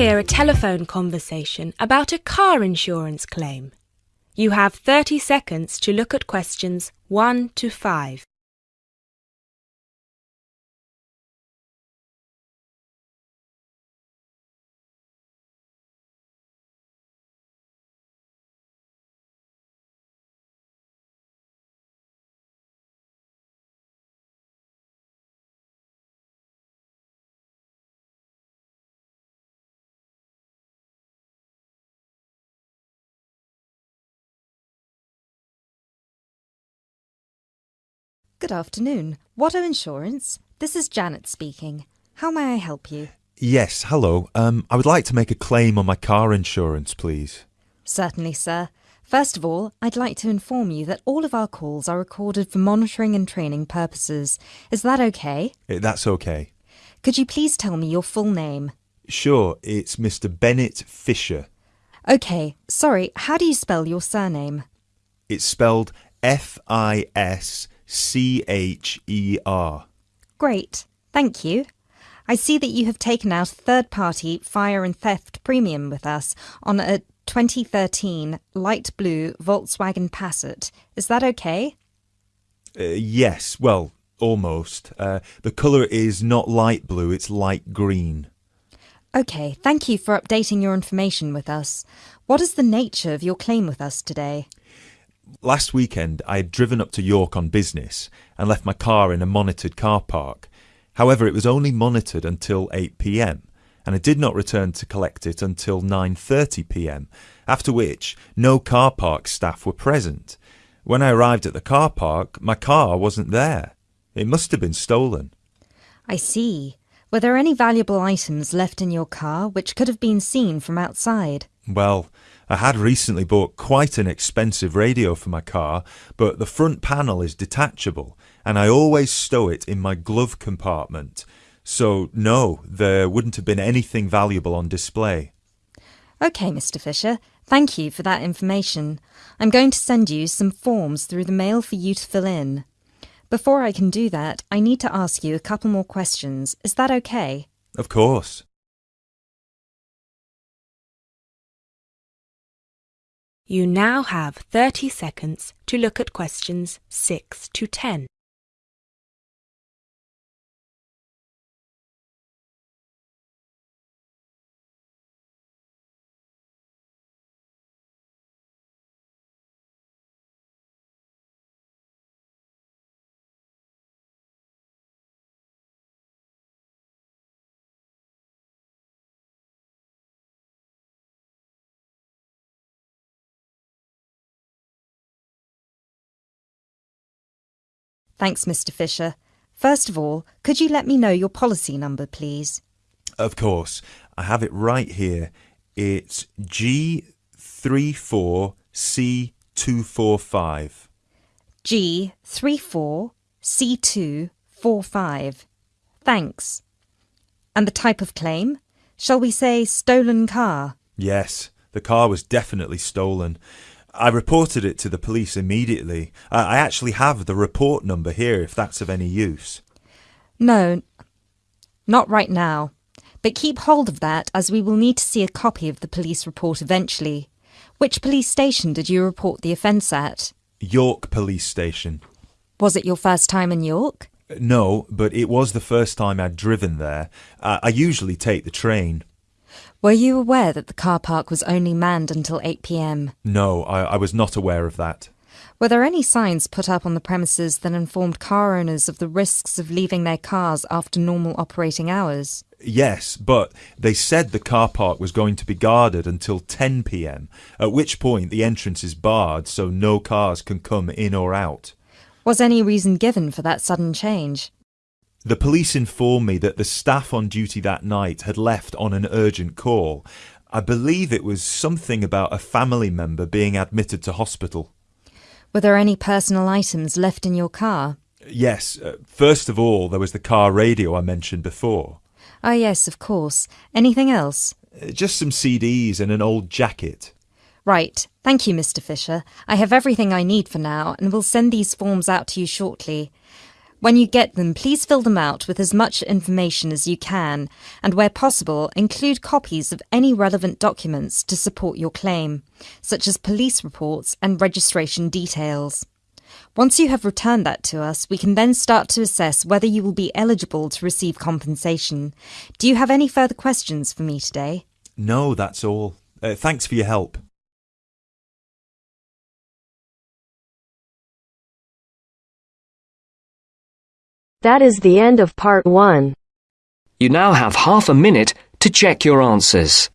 Hear a telephone conversation about a car insurance claim. You have 30 seconds to look at questions 1 to 5. Good afternoon. Watto Insurance. This is Janet speaking. How may I help you? Yes, hello. Um, I would like to make a claim on my car insurance, please. Certainly, sir. First of all, I'd like to inform you that all of our calls are recorded for monitoring and training purposes. Is that okay? Eh, That's okay. Could you please tell me your full name? Sure, it's Mr. Bennett Fischer. Okay, sorry, how do you spell your surname? It's spelled F I S C H E R. Great, thank you. I see that you have taken out a third party fire and theft premium with us on a 2013 light blue Volkswagen Passat. Is that okay? Uh, yes, well, almost. Uh, the colour is not light blue, it's light green. Okay, thank you for updating your information with us. What is the nature of your claim with us today? Last weekend, I had driven up to York on business and left my car in a monitored car park. However, it was only monitored until 8 pm, and I did not return to collect it until 9:30 pm, after which no car park staff were present. When I arrived at the car park, my car wasn't there. It must have been stolen. I see. Were there any valuable items left in your car which could have been seen from outside? Well, I had recently bought quite an expensive radio for my car, but the front panel is detachable, and I always stow it in my glove compartment. So, no, there wouldn't have been anything valuable on display. Okay, Mr. Fischer, thank you for that information. I'm going to send you some forms through the mail for you to fill in. Before I can do that, I need to ask you a couple more questions. Is that okay? Of course. You now have 30 seconds to look at questions 6 to 10. Thanks, Mr. Fischer. First of all, could you let me know your policy number, please? Of course. I have it right here. It's G34C245. G34C245. Thanks. And the type of claim? Shall we say stolen car? Yes, the car was definitely stolen. I reported it to the police immediately. I actually have the report number here if that's of any use. No, not right now. But keep hold of that as we will need to see a copy of the police report eventually. Which police station did you report the offence at? York Police Station. Was it your first time in York? No, but it was the first time I'd driven there. I, I usually take the train. Were you aware that the car park was only manned until 8 pm? No, I, I was not aware of that. Were there any signs put up on the premises that informed car owners of the risks of leaving their cars after normal operating hours? Yes, but they said the car park was going to be guarded until 10 pm, at which point the entrance is barred so no cars can come in or out. Was any reason given for that sudden change? The police informed me that the staff on duty that night had left on an urgent call. I believe it was something about a family member being admitted to hospital. Were there any personal items left in your car? Yes, uh, first of all, there was the car radio I mentioned before. Ah, yes, of course. Anything else? Uh, Just some CDs and an old jacket. Right. Thank you, Mr. Fischer. I have everything I need for now and will send these forms out to you shortly. When you get them, please fill them out with as much information as you can, and where possible, include copies of any relevant documents to support your claim, such as police reports and registration details. Once you have returned that to us, we can then start to assess whether you will be eligible to receive compensation. Do you have any further questions for me today? No, that's all. Uh, thanks for your help. That is the end of part one. You now have half a minute to check your answers.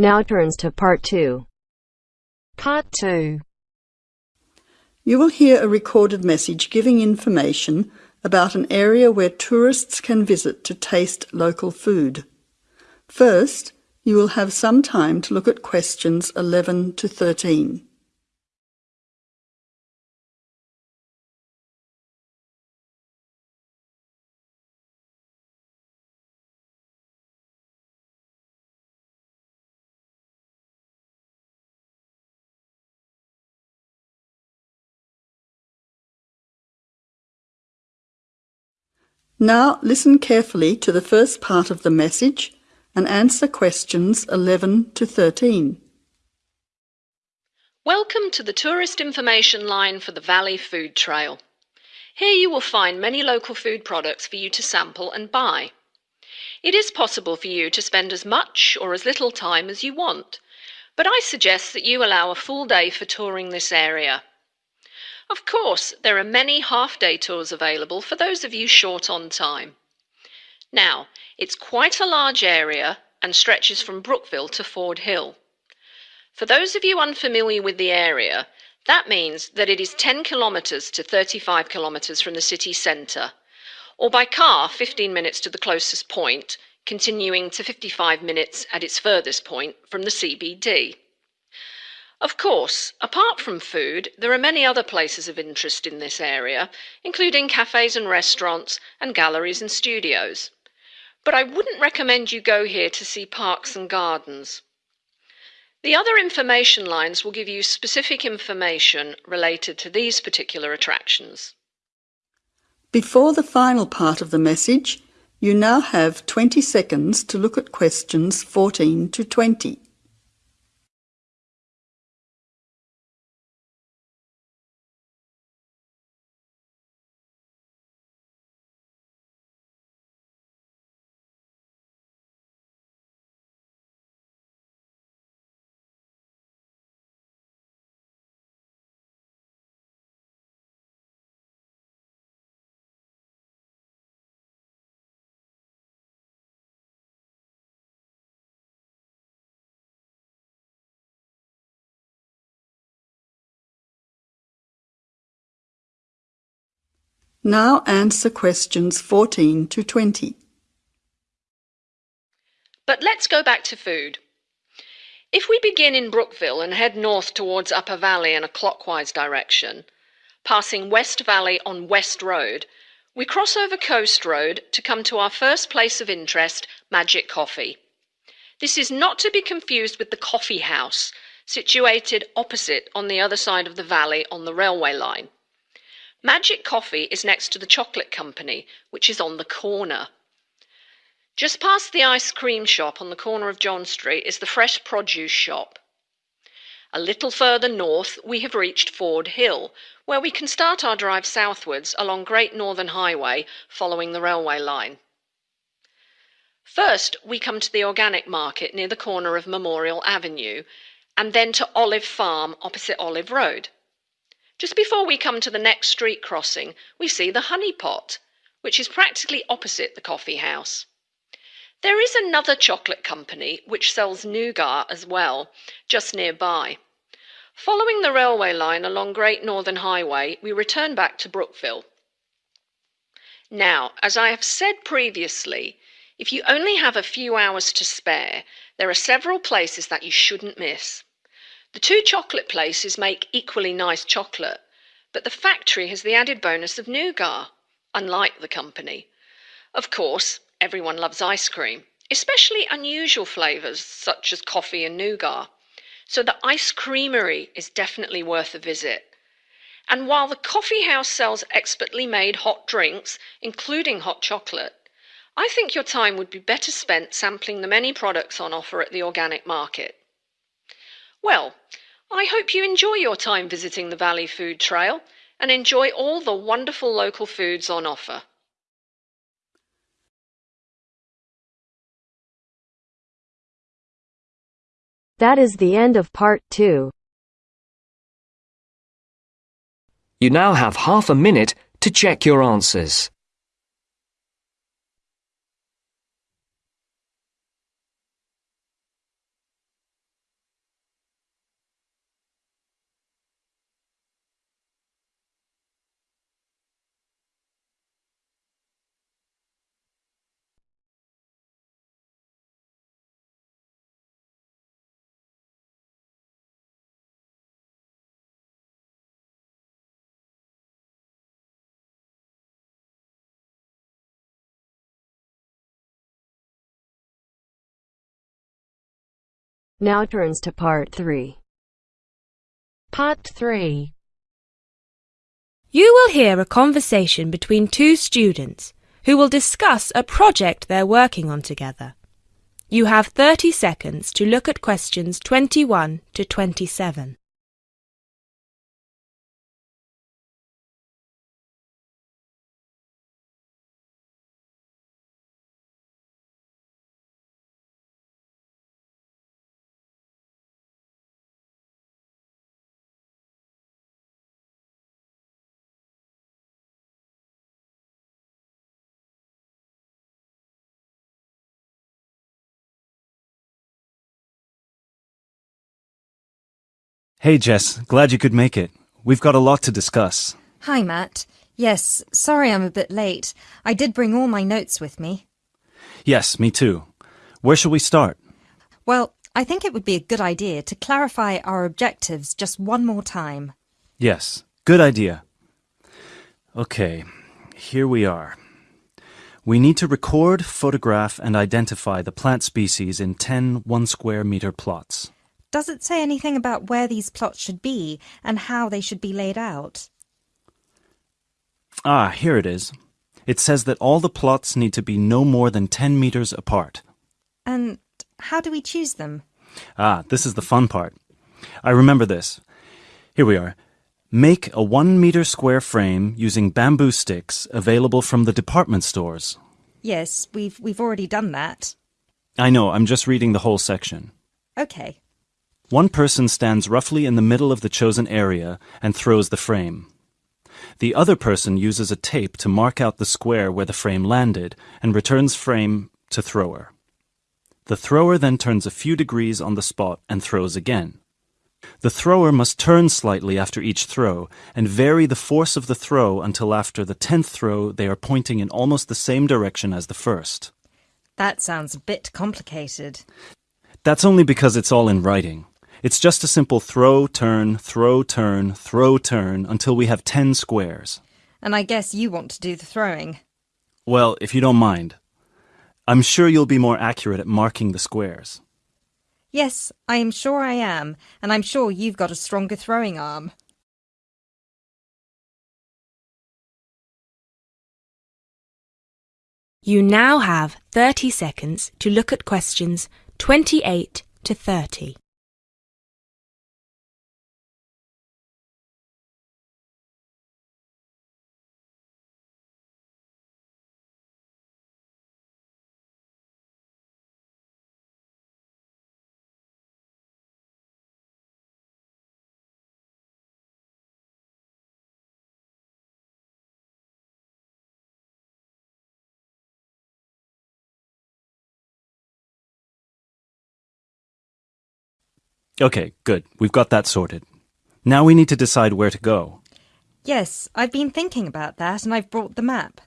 Now turns to part two. Part two. You will hear a recorded message giving information about an area where tourists can visit to taste local food. First, you will have some time to look at questions 11 to 13. Now listen carefully to the first part of the message and answer questions 11 to 13. Welcome to the tourist information line for the Valley Food Trail. Here you will find many local food products for you to sample and buy. It is possible for you to spend as much or as little time as you want, but I suggest that you allow a full day for touring this area. Of course, there are many half-day tours available for those of you short on time. Now, it's quite a large area and stretches from Brookville to Ford Hill. For those of you unfamiliar with the area, that means that it is 10 kilometres to 35 kilometres from the city centre, or by car 15 minutes to the closest point, continuing to 55 minutes at its furthest point from the CBD. Of course, apart from food, there are many other places of interest in this area, including cafes and restaurants and galleries and studios. But I wouldn't recommend you go here to see parks and gardens. The other information lines will give you specific information related to these particular attractions. Before the final part of the message, you now have 20 seconds to look at questions 14 to 20. Now answer questions 14 to 20. But let's go back to food. If we begin in Brookville and head north towards Upper Valley in a clockwise direction, passing West Valley on West Road, we cross over Coast Road to come to our first place of interest, Magic Coffee. This is not to be confused with the Coffee House, situated opposite on the other side of the valley on the railway line. Magic Coffee is next to the chocolate company, which is on the corner. Just past the ice cream shop on the corner of John Street is the fresh produce shop. A little further north, we have reached Ford Hill, where we can start our drive southwards along Great Northern Highway following the railway line. First, we come to the organic market near the corner of Memorial Avenue, and then to Olive Farm opposite Olive Road. Just before we come to the next street crossing, we see the honey pot, which is practically opposite the coffee house. There is another chocolate company which sells nougat as well, just nearby. Following the railway line along Great Northern Highway, we return back to Brookville. Now, as I have said previously, if you only have a few hours to spare, there are several places that you shouldn't miss. The two chocolate places make equally nice chocolate, but the factory has the added bonus of nougat, unlike the company. Of course, everyone loves ice cream, especially unusual flavours such as coffee and nougat so the ice creamery is definitely worth a visit. And while the coffee house sells expertly made hot drinks, including hot chocolate, I think your time would be better spent sampling the many products on offer at the organic market. Well, I hope you enjoy your time visiting the Valley Food Trail and enjoy all the wonderful local foods on offer. That is the end of part two. You now have half a minute to check your answers. Now turns to part three. Part three. You will hear a conversation between two students who will discuss a project they're working on together. You have 30 seconds to look at questions 21 to 27. Hey, Jess. Glad you could make it. We've got a lot to discuss. Hi, Matt. Yes, sorry I'm a bit late. I did bring all my notes with me. Yes, me too. Where shall we start? Well, I think it would be a good idea to clarify our objectives just one more time. Yes, good idea. Okay, here we are. We need to record, photograph, and identify the plant species in 10 one square meter plots. Does it say anything about where these plots should be and how they should be laid out? Ah, here it is. It says that all the plots need to be no more than 10 meters apart. And how do we choose them? Ah, this is the fun part. I remember this. Here we are. Make a one meter square frame using bamboo sticks available from the department stores. Yes, we've we've already done that. I know, I'm just reading the whole section. Okay. One person stands roughly in the middle of the chosen area and throws the frame. The other person uses a tape to mark out the square where the frame landed and returns frame to thrower. The thrower then turns a few degrees on the spot and throws again. The thrower must turn slightly after each throw and vary the force of the throw until after the tenth throw they are pointing in almost the same direction as the first. That sounds a bit complicated. That's only because it's all in writing. It's just a simple throw, turn, throw, turn, throw, turn until we have 10 squares. And I guess you want to do the throwing. Well, if you don't mind. I'm sure you'll be more accurate at marking the squares. Yes, I am sure I am, and I'm sure you've got a stronger throwing arm. You now have 30 seconds to look at questions 28 to 30. Okay, good. We've got that sorted. Now we need to decide where to go. Yes, I've been thinking about that and I've brought the map.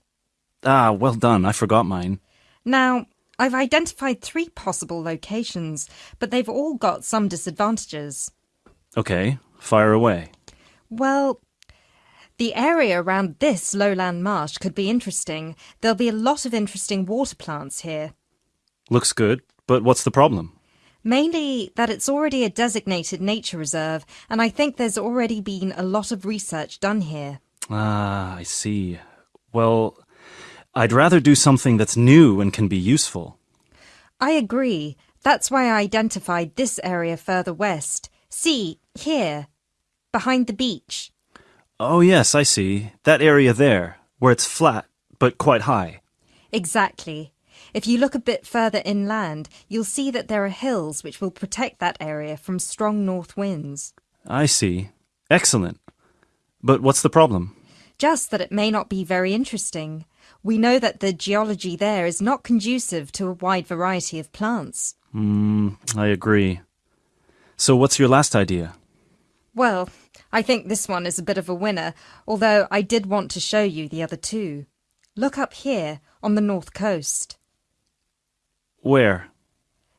Ah, well done. I forgot mine. Now, I've identified three possible locations, but they've all got some disadvantages. Okay, fire away. Well, the area around this lowland marsh could be interesting. There'll be a lot of interesting water plants here. Looks good, but what's the problem? Mainly that it's already a designated nature reserve, and I think there's already been a lot of research done here. Ah, I see. Well, I'd rather do something that's new and can be useful. I agree. That's why I identified this area further west. See, here, behind the beach. Oh, yes, I see. That area there, where it's flat, but quite high. Exactly. If you look a bit further inland, you'll see that there are hills which will protect that area from strong north winds. I see. Excellent. But what's the problem? Just that it may not be very interesting. We know that the geology there is not conducive to a wide variety of plants. Hmm, I agree. So what's your last idea? Well, I think this one is a bit of a winner, although I did want to show you the other two. Look up here on the north coast. Where?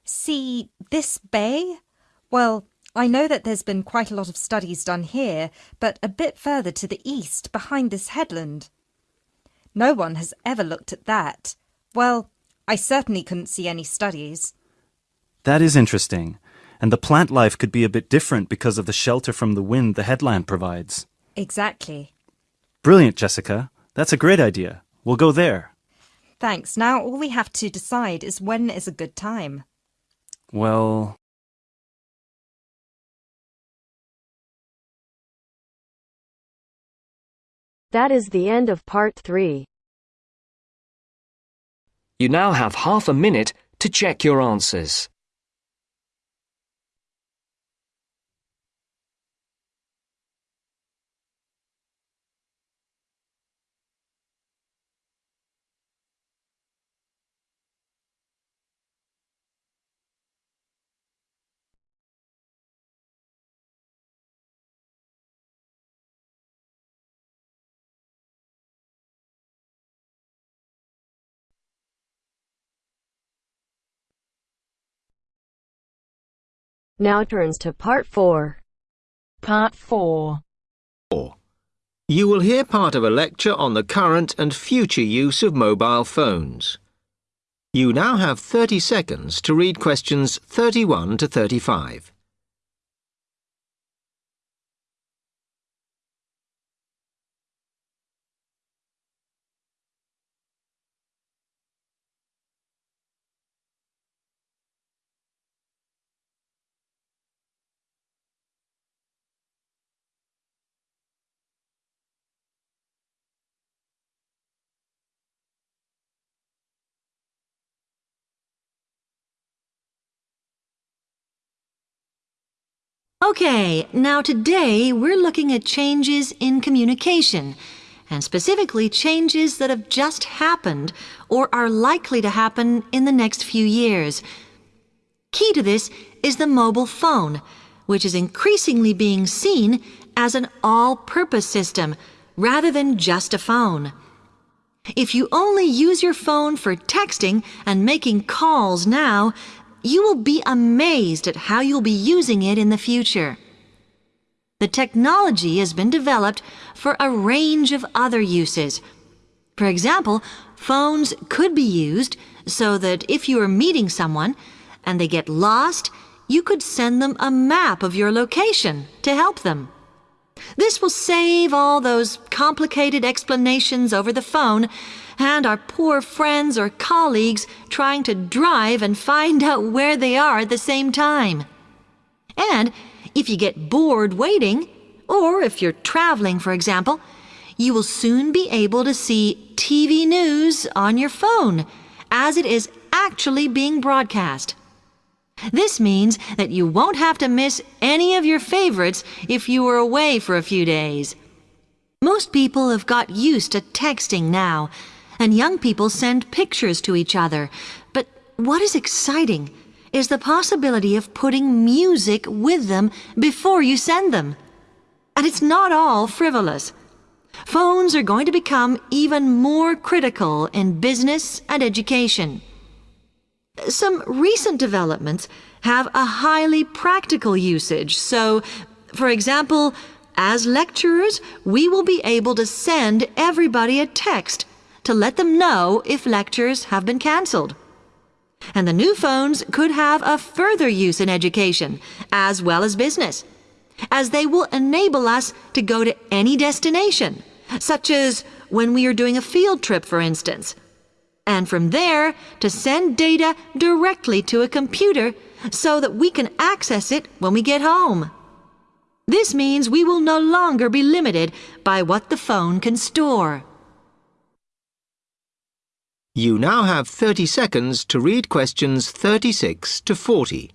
See this bay? Well, I know that there's been quite a lot of studies done here, but a bit further to the east, behind this headland. No one has ever looked at that. Well, I certainly couldn't see any studies. That is interesting. And the plant life could be a bit different because of the shelter from the wind the headland provides. Exactly. Brilliant, Jessica. That's a great idea. We'll go there. Thanks. Now all we have to decide is when is a good time. Well, That is the end of part 3. You now have half a minute to check your answers. Now turns to part 4. Part 4. Four. You will hear part of a lecture on the current and future use of mobile phones. You now have 30 seconds to read questions 31 to 35. Okay, now today we're looking at changes in communication, and specifically changes that have just happened or are likely to happen in the next few years. Key to this is the mobile phone, which is increasingly being seen as an all-purpose system rather than just a phone. If you only use your phone for texting and making calls now, you will be amazed at how you'll be using it in the future. The technology has been developed for a range of other uses. For example, phones could be used so that if you are meeting someone and they get lost, you could send them a map of your location to help them. This will save all those complicated explanations over the phone and our poor friends or colleagues trying to drive and find out where they are at the same time. And if you get bored waiting, or if you're traveling, for example, you will soon be able to see TV news on your phone as it is actually being broadcast. This means that you won't have to miss any of your favorites if you were away for a few days. Most people have got used to texting now, and young people send pictures to each other. But what is exciting is the possibility of putting music with them before you send them. And it's not all frivolous. Phones are going to become even more critical in business and education. Some recent developments have a highly practical usage. So, for example, as lecturers, we will be able to send everybody a text to let them know if lectures have been cancelled. And the new phones could have a further use in education as well as business, as they will enable us to go to any destination, such as when we are doing a field trip, for instance and from there to send data directly to a computer so that we can access it when we get home. This means we will no longer be limited by what the phone can store. You now have 30 seconds to read questions 36 to 40.